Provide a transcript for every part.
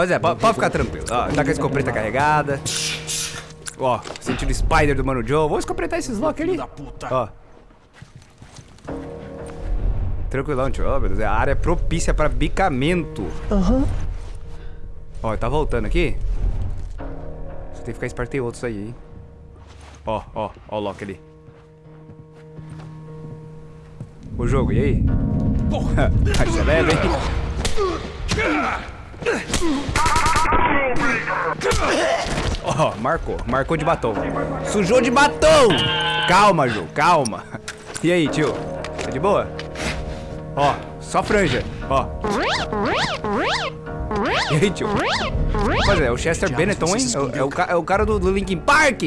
Pois é, pode, ficar tranquilo. Ó, tá com a escopeta carregada. Ó, sentindo spider do Mano Joe. Vou escopetar esses locks ali. Ó. Tranquilão, tio. Ó, meu Deus, a área é propícia pra bicamento. Aham. Ó, tá voltando aqui. Você tem que ficar esperto, tem outros aí, hein. Ó, ó, ó o Loki ali. O jogo, e aí? Porra! Aí você hein? Ó, marcou. Marcou de batom. Sujou de batom! Calma, Ju, calma. E aí, tio? Tá de boa? Ó, só franja. Ó. E aí, tio? Pois é, o Chester Benetton, hein? É o, é o, é o cara do, do Linkin Park.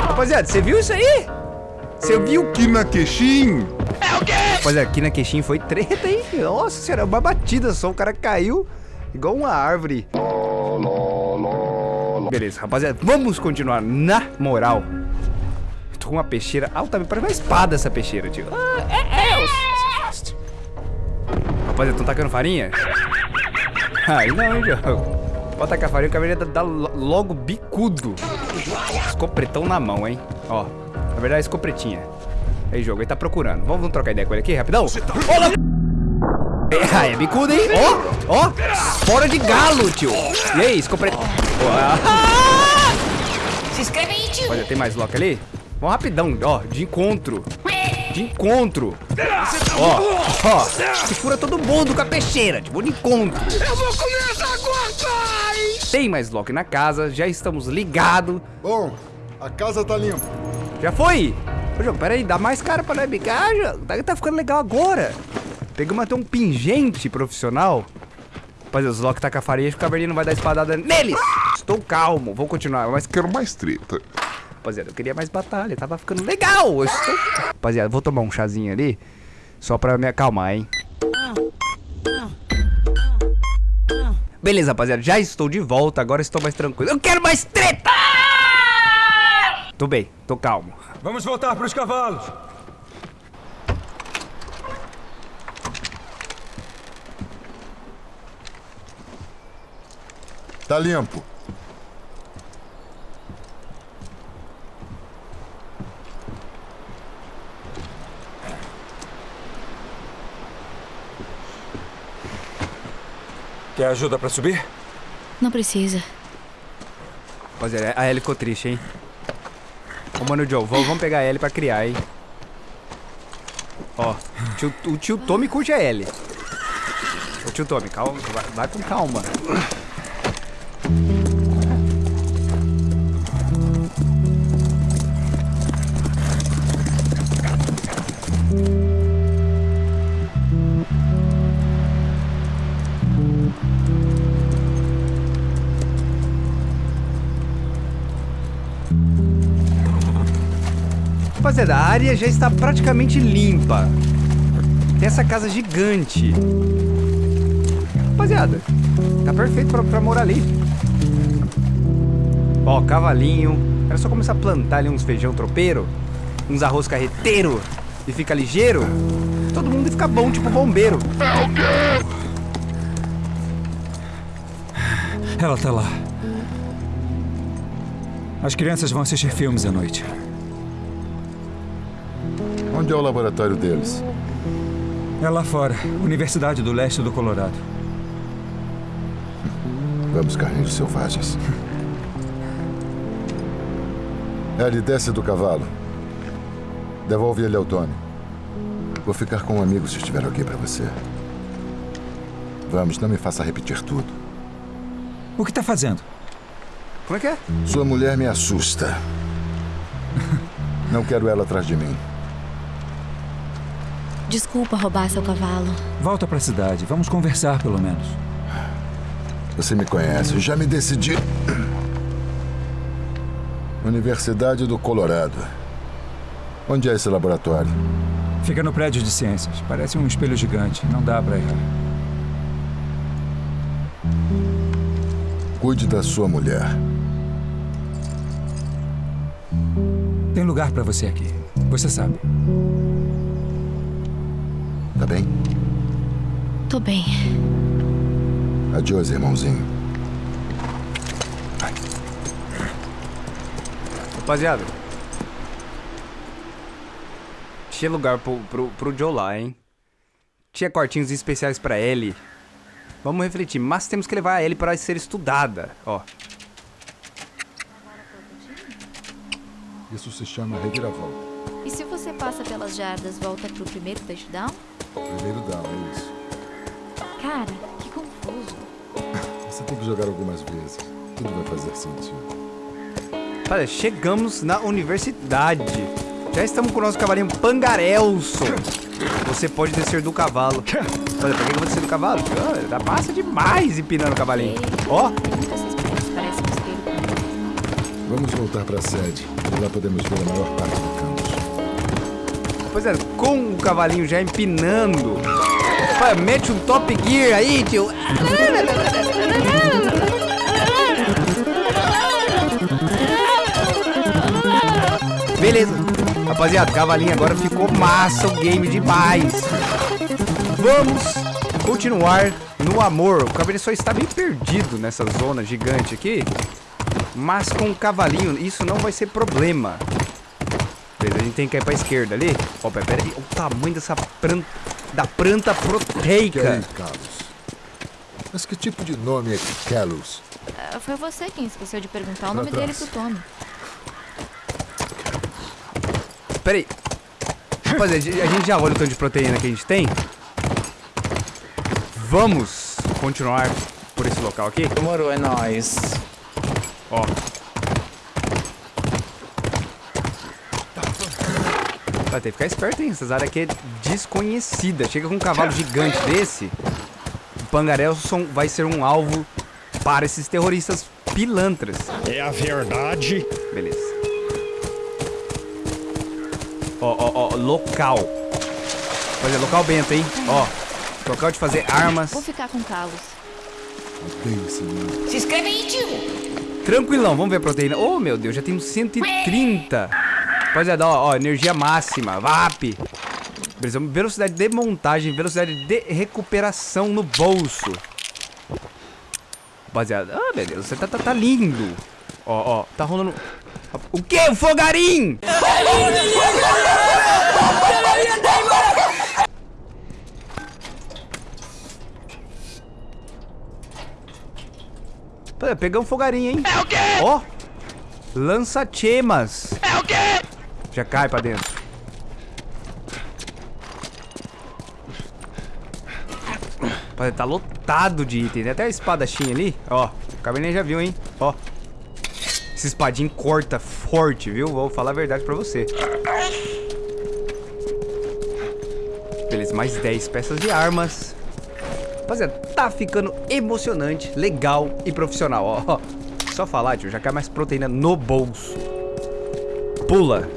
Rapaziada, você viu isso aí? Você viu que... Kina Queixim! Rapaziada, aqui na queixinha foi treta, hein? Nossa senhora, uma batida só. O cara caiu igual uma árvore. Beleza, rapaziada, vamos continuar na moral. Tô com uma peixeira altamente... Parece uma espada essa peixeira, tio. Ah, é, é. os- Rapaziada, tão tacando farinha? Aí não, hein, jogo. Pode tacar farinha, o cabelo dá lo- logo bicudo. Escopretão na mão, hein? Ó, na verdade é escopretinha. Aí, jogo, ele tá procurando. Vamos, vamos trocar ideia com ele aqui, rapidão? Ô, louco! É, aí, é bicudo, hein? Ó, ó, fora de galo, tio. E aí, escopretão. Se inscreve aí, tio. Olha, tem mais lock ali? Vamos rapidão, ó, de encontro. De encontro. Ó, ó, se fura todo mundo com a peixeira, tipo, de encontro. Eu vou comer essa pai! Tem mais lock na casa, já estamos ligados. Bom, a casa tá limpa. Já foi? Ô, jogo, peraí, dá mais cara pra nós bicar, jogo. Tá, tá ficando legal agora. Pegamos até um pingente profissional. Rapaziada, os Loki tá com a farinha, o caverninho não vai dar espadada neles. Estou calmo, vou continuar, mas... Quero mais treta. Rapaziada, eu queria mais batalha, tava ficando legal. Eu estou... Rapaziada, vou tomar um chazinho ali, só pra me acalmar, hein. Beleza, rapaziada, já estou de volta, agora estou mais tranquilo. Eu quero mais treta! Tô bem, tô calmo. Vamos voltar para os cavalos. Tá limpo. Quer ajuda para subir? Não precisa. Rapaziada, a Ellie ficou triste, hein? Ô, mano, Joe, vamos, pegar Ellie pra criar, hein? Ó, tio, o tio Tommy curte a Ellie. Ô, tio Tommy, calma, vai, vai com calma. Rapaziada, a área já está praticamente limpa. Tem essa casa gigante. Rapaziada, tá perfeito pra, pra morar ali. Ó, cavalinho. Era só começar a plantar ali uns feijão tropeiro, uns arroz carreteiro e fica ligeiro. Todo mundo fica bom, tipo bombeiro. Ela tá lá. As crianças vão assistir filmes à noite. Onde é o laboratório deles? É lá fora, Universidade do Leste do Colorado. Vamos, carneiros selvagens. Ellie, desce do cavalo. Devolve ele ao Tony. Vou ficar com um amigo se estiver ok pra você. Vamos, não me faça repetir tudo. O que tá fazendo? Como é que é? Sua mulher me assusta. Não quero ela atrás de mim. Desculpa roubar seu cavalo. Volta pra cidade, vamos conversar pelo menos. Você me conhece, já me decidi. Universidade do Colorado. Onde é esse laboratório? Fica no prédio de ciências. Parece um espelho gigante. Não dá pra errar. Cuide da sua mulher. Tem lugar pra você aqui. Você sabe. Bem? Tô bem. Adiós, irmãozinho. Rapaziada. Tinha lugar pro, pro, pro Joe lá, hein? Tinha quartinhos especiais pra Ellie. Vamos refletir, mas temos que levar a Ellie para ser estudada. Ó, Isso se chama reviravolta. E se você passa pelas jardas, volta pro primeiro touchdown? Primeiro down, é isso. Cara, que confuso. Você tem que jogar algumas vezes. Tudo vai fazer sentido. Olha, chegamos na universidade. Já estamos com o nosso cavalinho Pangarelson. Você pode descer do cavalo. Olha, por que eu vou descer do cavalo? Ah, dá massa demais empinando o cavalinho. Ó, pra. Vamos voltar para a sede. E lá podemos ver a maior parte do campus. pois é, com o cavalinho já empinando. Olha, mete um top gear aí, tio. Beleza. Rapaziada, cavalinho agora ficou massa o game demais. Vamos continuar no amor. O cavalinho só está meio perdido nessa zona gigante aqui. Mas com o cavalinho isso não vai ser problema. Gente tem que ir pra esquerda ali. Ó, pera pera aí. O tamanho dessa planta, da planta Que proteica. aí, Carlos? Mas que tipo de nome é Carlos? Ah, foi você quem esqueceu de perguntar o Pra nome dele trás. pro Tommy. Pera aí. Rapaziada, a gente já olha o tanto de proteína que a gente tem. Vamos continuar por esse local aqui. Demorou, é nóis. Ó. Vai ter que ficar esperto, hein? Essas áreas aqui é desconhecida. Chega com um cavalo gigante desse, o Pangarelson vai ser um alvo para esses terroristas pilantras. É a verdade. Beleza. Ó, ó, ó, local. Olha, local bento, hein? Ó, local de fazer armas. Vou ficar com Carlos. Se inscreve aí, tio! Tranquilão, vamos ver a proteína. Oh, meu Deus, já temos 130. Rapaziada, ó, ó, energia máxima, VAP. Beleza, velocidade de montagem, velocidade de recuperação no bolso. Rapaziada, ah, meu Deus, você tá, tá, tá lindo. Ó, ó, tá rolando... O que? O fogarim! Pegamos um fogarinho, hein? É o quê? Ó! Lança-chemas. É o quê? Já cai pra dentro. Pô, Tá lotado de item. Tem até a espadachim ali. Ó, o cabernet já viu, hein? Ó. Esse espadinho corta forte, viu? Vou falar a verdade pra você. Beleza, mais 10 peças de armas. Rapaziada, tá ficando emocionante, legal e profissional, ó. Só falar, tio, já cai mais proteína no bolso. Pula.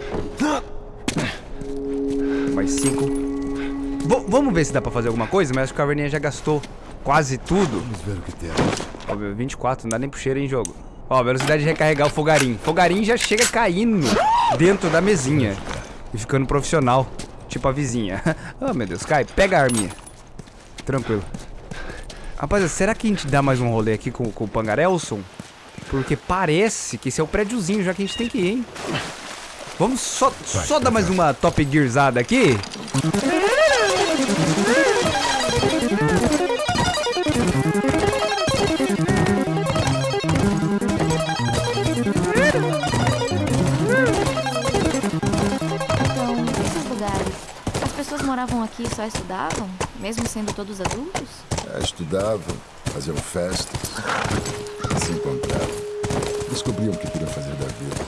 Mais cinco. V- vamos ver se dá pra fazer alguma coisa, mas acho que o Caverninha já gastou quase tudo. Vamos ver o que temos. Ó, meu, 24, não dá nem pro cheiro em jogo. Ó, velocidade de recarregar o fogarim. Fogarim já chega caindo dentro da mesinha. E ficando profissional. Tipo a vizinha. oh, meu Deus, cai. Pega a arminha. Tranquilo. Rapaziada, será que a gente dá mais um rolê aqui com, com o Pangarelson? Porque parece que esse é o prédiozinho já que a gente tem que ir, hein? Vamos só, só dar mais uma top gearzada aqui? Então, esses lugares, as pessoas moravam aqui e só estudavam? Mesmo sendo todos adultos? É, estudavam, faziam festas, se encontravam. Descobriam o que queriam fazer da vida.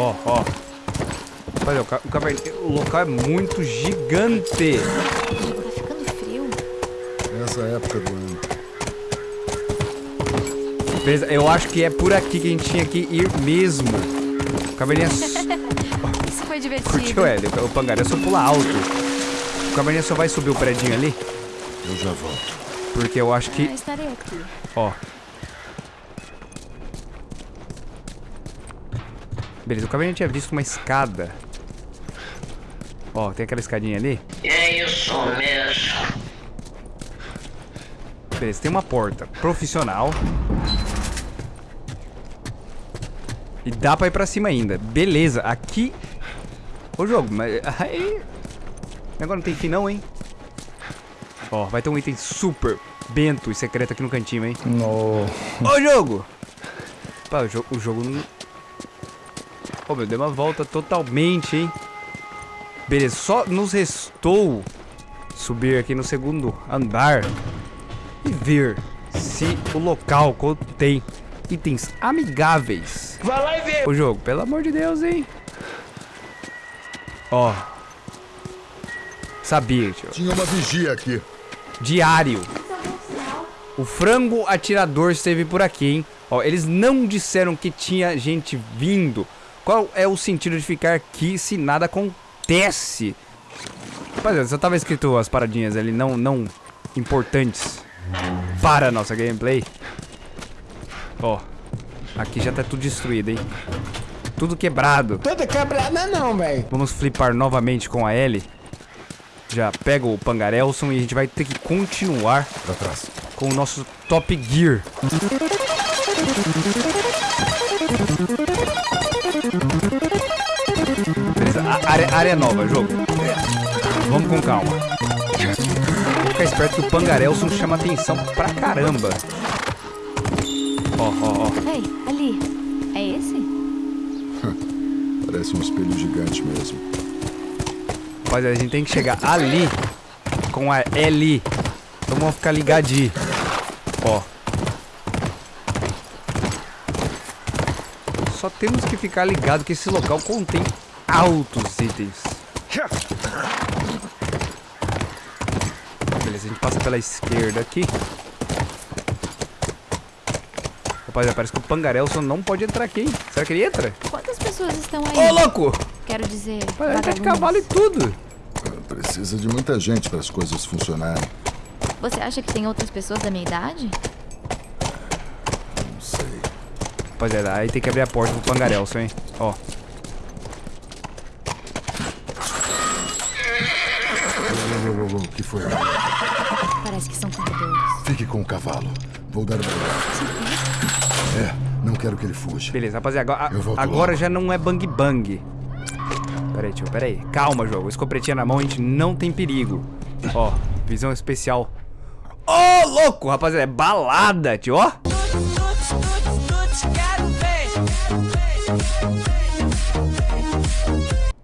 Ó, ó. Olha, o, ca- o, o local é muito gigante. Tá ficando frio. Nessa época do ano. Beleza, eu acho que é por aqui que a gente tinha que ir mesmo. O caverninha s- Isso foi divertido. curtiu, Hélio. O pangaré só pula alto. O caverninha só vai subir o predinho ali. Eu já volto. Porque eu acho Ah, que... estarei aqui. Beleza, o caverninha tinha visto uma escada. Ó, tem aquela escadinha ali. É isso mesmo. Beleza, tem uma porta profissional. E dá pra ir pra cima ainda. Beleza, aqui... Ô jogo, mas... Aí... Agora não tem fim não, hein? Ó, vai ter um item super bento e secreto aqui no cantinho, hein? No. Ô jogo! Pá, o, jo o jogo não... Ô meu, deu uma volta totalmente, hein? Beleza, só nos restou subir aqui no segundo andar e ver se o local contém itens amigáveis. Vai lá e vê. O jogo, pelo amor de Deus, hein? Ó. Sabia, tio. Tinha uma vigia aqui. Diário. O frango atirador esteve por aqui, hein? Ó, eles não disseram que tinha gente vindo. Qual é o sentido de ficar aqui se nada acontece? Rapaziada, só tava escrito as paradinhas ali, não, não importantes para a nossa gameplay. Ó, aqui já tá tudo destruído, hein? Tudo quebrado. Toda quebrada não, velho. Vamos flipar novamente com a L. Já pega o Pangarelson e a gente vai ter que continuar Pra trás. com o nosso Top Gear. Área, área nova, jogo. Vamos com calma. Ficar esperto que o Pangarelson chama atenção pra caramba. Ó, ó, ó. Ei, ali. É esse? Parece um espelho gigante mesmo. Rapaziada, a gente tem que chegar ali com a L. Então vamos ficar ligadinho. Ó. Só temos que ficar ligado que esse local contém altos itens. Beleza, a gente passa pela esquerda aqui. Rapaziada, parece que o Pangarelson não pode entrar aqui, hein? Será que ele entra? Quantas pessoas estão aí? Ô, louco! Quero dizer, Vai entrar de cavalo e tudo. Precisa de muita gente para as coisas funcionarem. Você acha que tem outras pessoas da minha idade? Não sei. Rapaziada, aí tem que abrir a porta pro Pangarelson, hein? Ó. O que foi? Parece que são corredores. Fique com o cavalo. Vou dar uma olhada. É, não quero que ele fuja. Beleza, rapaziada, agora, agora já não é bang bang. Pera aí, tio, pera aí. Calma, jogo. Escopretinha na mão, a gente não tem perigo. Ó, visão especial. Ô, louco, rapaziada, é balada, tio, ó.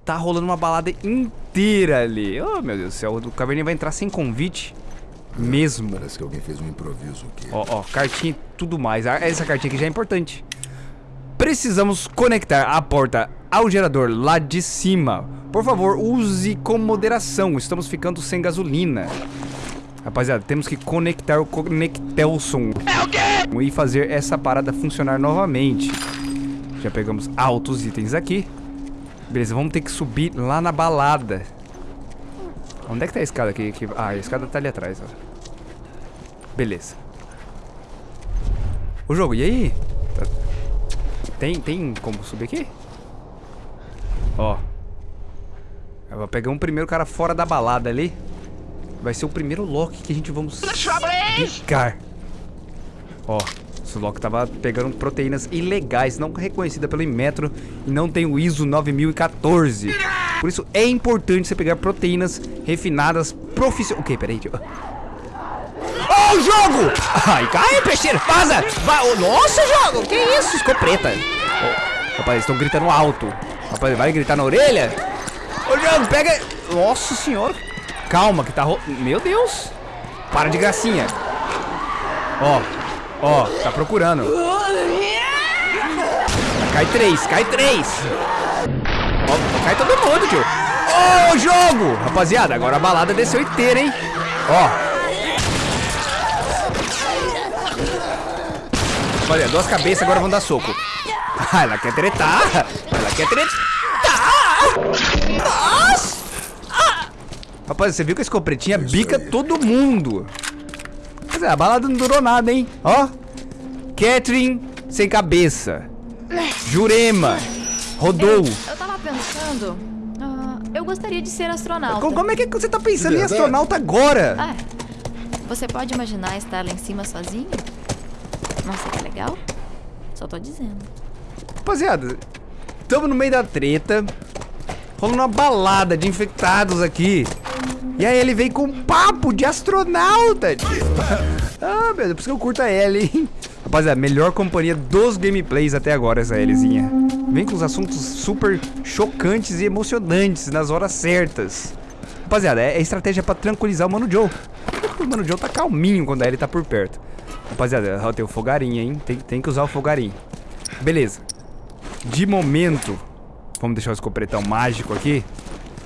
Tá rolando uma balada inteira ali. Oh, meu Deus do céu, o Caverninha vai entrar sem convite mesmo. Parece que alguém fez um improviso aqui. Ó, ó, cartinha e tudo mais. Ah, Essa cartinha aqui já é importante. Precisamos conectar a porta ao gerador lá de cima. Por favor, use com moderação. Estamos ficando sem gasolina. Rapaziada, temos que conectar o Conectelson. É o quê? E fazer essa parada funcionar novamente. Já pegamos altos itens aqui. Beleza, vamos ter que subir lá na balada. Onde é que tá a escada aqui? Ah, a escada tá ali atrás, ó. Beleza. O jogo, e aí? Tá- Tem, tem como subir aqui? Ó. Eu vou pegar um primeiro cara fora da balada ali. Vai ser o primeiro Loki que a gente vamos picar. Ó, esse Loki tava pegando proteínas ilegais, não reconhecida pelo Inmetro e não tem o ISO 9014. Por isso é importante você pegar proteínas refinadas profissionais. Ok, peraí, tio. Ó o jogo! Ai, cai, peixeiro! Vaza! Va oh, nossa, jogo! Que isso? Escopeta! Oh, rapaz, estão gritando alto. Rapaz, vai gritar na orelha? Ô, jogo, pega... Nossa senhora! Calma, que tá ro... Meu Deus! Para de gracinha! Ó, ó, tá procurando. Cai três, cai três! Ó, cai todo mundo, tio! Ô, jogo! Rapaziada, agora a balada desceu inteira, hein? Ó, Olha, duas cabeças agora vão dar soco. Ah, ela quer tretar. Ela quer tretar. Nossa. Ah. Rapaz, você viu que a escopretinha bica todo mundo. Mas é, a balada não durou nada, hein? Ó. Catherine sem cabeça. Jurema. Rodou. Eu tava pensando. ah, Eu gostaria de ser astronauta. Co- Como é que você tá pensando em astronauta agora? Ah, você pode imaginar estar lá em cima sozinho? Nossa, que legal. Só tô dizendo. Rapaziada, tamo no meio da treta. Rolando uma balada de infectados aqui. E aí ele vem com um papo de astronauta. Ah, meu Deus, por isso que eu curto a Ellie, hein? Rapaziada, melhor companhia dos gameplays até agora, essa Elliezinha. Vem com os assuntos super chocantes e emocionantes nas horas certas. Rapaziada, é é estratégia pra tranquilizar o Mano Joe. O Mano Joe tá calminho quando a Ellie tá por perto. Rapaziada, ó, tem o fogarinho, hein? Tem, tem que usar o fogarinho. Beleza. De momento, vamos deixar o escopretão mágico aqui.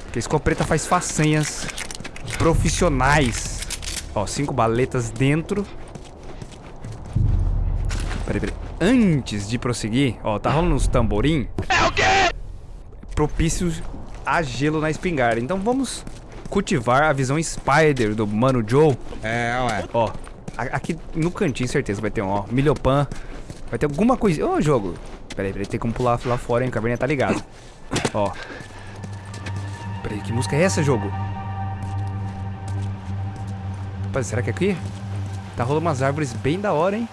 Porque a escopeta faz façanhas profissionais. Ó, cinco baletas dentro. Peraí, peraí. Antes de prosseguir, ó, tá rolando uns tamborim. É o quê? Propício a gelo na espingarda. Então vamos cultivar a visão Spider do Mano Joe. É, ué. Ó, aqui no cantinho, certeza, vai ter um, ó, milhopan. Vai ter alguma coisa. Ô, jogo. Peraí, peraí, tem como pular lá fora, hein? O caverninha tá ligado. Ó. Peraí, que música é essa, jogo? Rapaz, será que é aqui? Tá rolando umas árvores bem da hora, hein?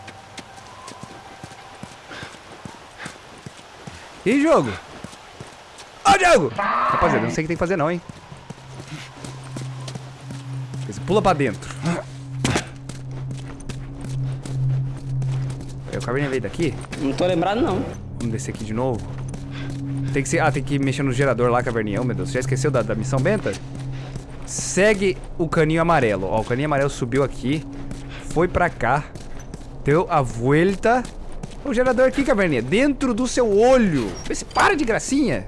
E jogo? Ó, jogo! Rapaziada, não sei o que tem que fazer não, hein? Beleza, Pula pra dentro. Aí, o caverninha veio daqui. Não tô lembrado, não. Vamos descer aqui de novo. Tem que ser. Ah, tem que mexer no gerador lá, caverninha. Oh, meu Deus, já esqueceu da, da missão benta? Segue o caninho amarelo. Ó, o caninho amarelo subiu aqui. Foi pra cá. Deu a volta. O gerador aqui, caverninha. Dentro do seu olho. Vê se para de gracinha.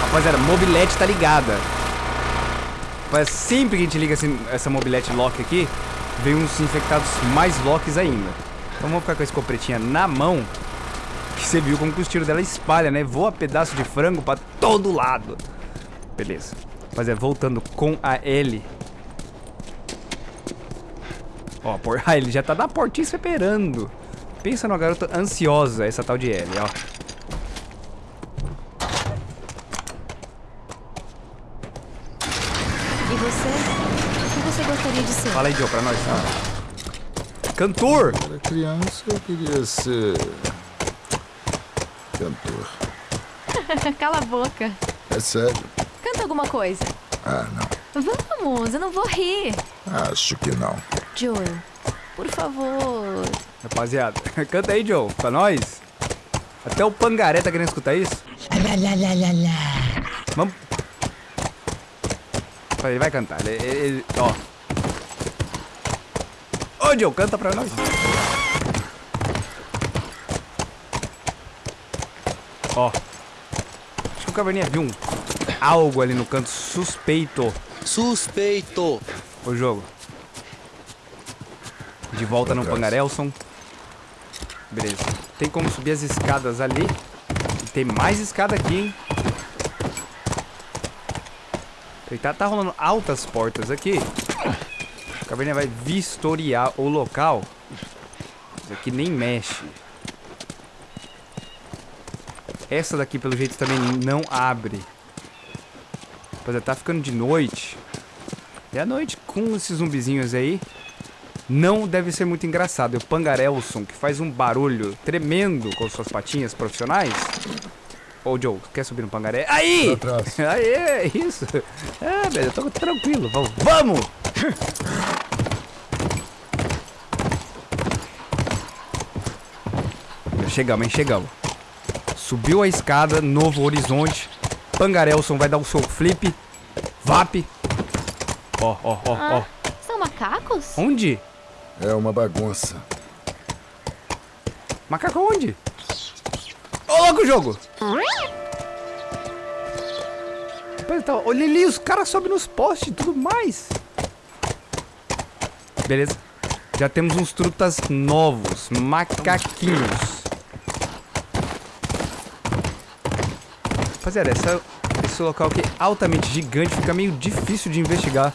Rapaziada, mobilete tá ligada. Mas sempre que a gente liga essa mobilete lock aqui, vem uns infectados mais locks ainda. Então vamos ficar com a escopetinha na mão. Que você viu como que os tiros dela espalha, né? Voa pedaço de frango pra todo lado. Beleza. Rapaziada, voltando com a L. Ó, por... ah, ele já tá na portinha esperando. Pensa numa garota ansiosa, essa tal de L, ó. E você? O que você gostaria de ser? Fala aí, Joe, pra nós. Cantor! Era criança, eu queria ser. cantor. Cala a boca. É sério? Canta alguma coisa. Ah, não. Vamos, eu não vou rir. Acho que não. Joel, por favor. Rapaziada, canta aí, Joe, pra nós. Até o Pangaré tá querendo escutar isso. Vamos. Ele vai cantar. Ele, ele- ele- ó. Ô, Joe, canta pra nós. Ó. Acho que o Caverninha viu um algo ali no canto suspeito. Suspeito. O jogo. De volta no. Pangarelson. Beleza. Tem como subir as escadas ali. E tem mais escada aqui, hein? Tá, tá rolando altas portas aqui. A caverninha vai vistoriar o local. Isso aqui nem mexe. Essa daqui, pelo jeito, também não abre. Rapaziada, tá ficando de noite. E à noite, com esses zumbizinhos aí, não deve ser muito engraçado. E o Pangarelson, que faz um barulho tremendo com suas patinhas profissionais. Ô, Joe, quer subir no Pangaré? Aí! Trás. Aê, isso. É, velho, eu tô tranquilo. Vamos! Vamos! Chegamos, hein? Chegamos. Subiu a escada, novo horizonte. Pangarelson vai dar o seu flip. Vap. Ó, ó, ó, ó. Ah, são macacos? Onde? É uma bagunça. Macaco onde? Ô, louco jogo! Tá, olha ali, os caras sobem nos postes e tudo mais. Beleza. Já temos uns trutas novos, macaquinhos. Rapaziada, essa, esse local aqui é altamente gigante, fica meio difícil de investigar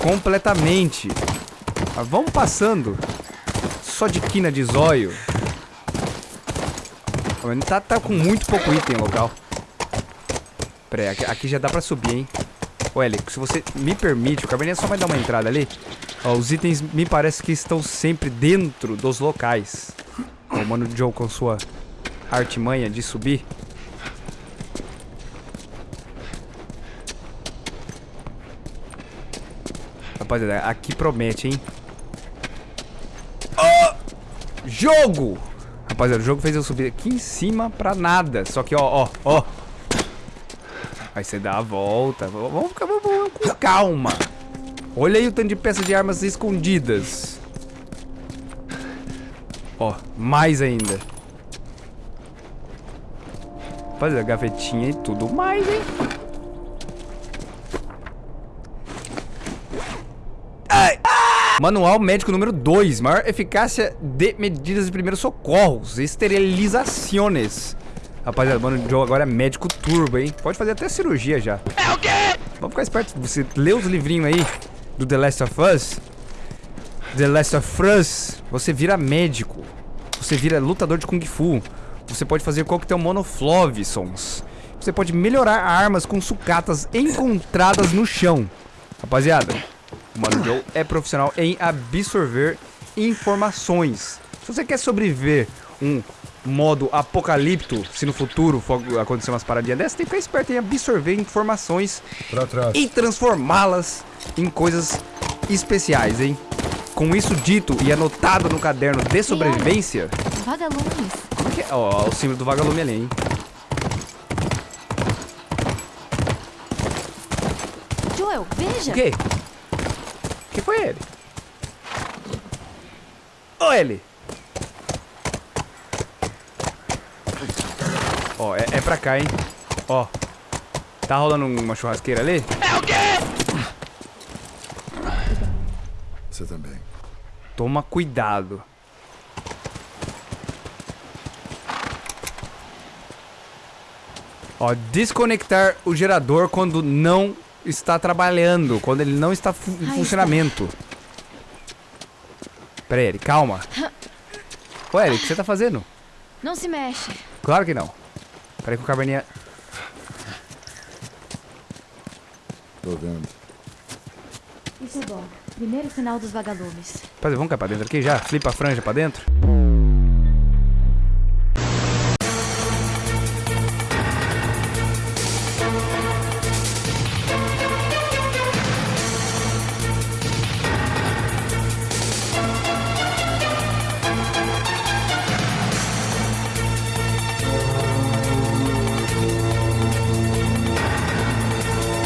completamente. Mas vamos passando. Só de quina de zóio. Tá, tá com muito pouco item local. Pera aqui, aqui já dá pra subir, hein? Ô, Eli, se você me permite, o Cabernet só vai dar uma entrada ali. Ó, os itens me parece que estão sempre dentro dos locais. O Mano Joe com sua artimanha de subir. Rapaziada, aqui promete, hein? Ó! Jogo! Rapaziada, o jogo fez eu subir aqui em cima pra nada. Só que, ó, ó, ó. Aí você dá a volta. Vamos ficar com calma. Olha aí o tanto de peças de armas escondidas. Ó, mais ainda. Fazer a gavetinha e tudo mais, hein? Ai! Manual médico número 2. Maior eficácia de medidas de primeiros socorros. Esterilizações. Rapaziada, mano, o Joe agora é médico turbo, hein? Pode fazer até cirurgia já. É o quê? Vamos ficar esperto. Você lê os livrinhos aí do The Last of Us. The Last of Us. Você vira médico. Você vira lutador de Kung Fu. Você pode fazer coquetel monoflovisons. Você pode melhorar armas com sucatas encontradas no chão. Rapaziada, o Mano Joe é profissional em absorver informações. Se você quer sobreviver um modo apocalipto, se no futuro for acontecer umas paradinhas dessas, tem que ficar esperto em absorver informações Pra trás. e transformá-las em coisas especiais, hein? Com isso dito e anotado no caderno de sobrevivência, Vagalumes. como é que é? Ó, ó, o símbolo do vagalume ali, hein? Joel, veja. O quê? Que foi ele? Ô, ele! Ó, é, é pra cá, hein? Ó. Tá rolando uma churrasqueira ali? Você também. Toma cuidado. Ó, desconectar o gerador quando não está trabalhando, quando ele não está fu- em funcionamento. Pera aí, Eric, calma. Ô, Eric, o que você tá fazendo? Não se mexe. Claro que não. Pera aí que o caverninha... Tô vendo. Isso é bom. Primeiro sinal dos vagalumes. Rapaziada, vamos cair pra dentro aqui já? Flipa a franja pra dentro?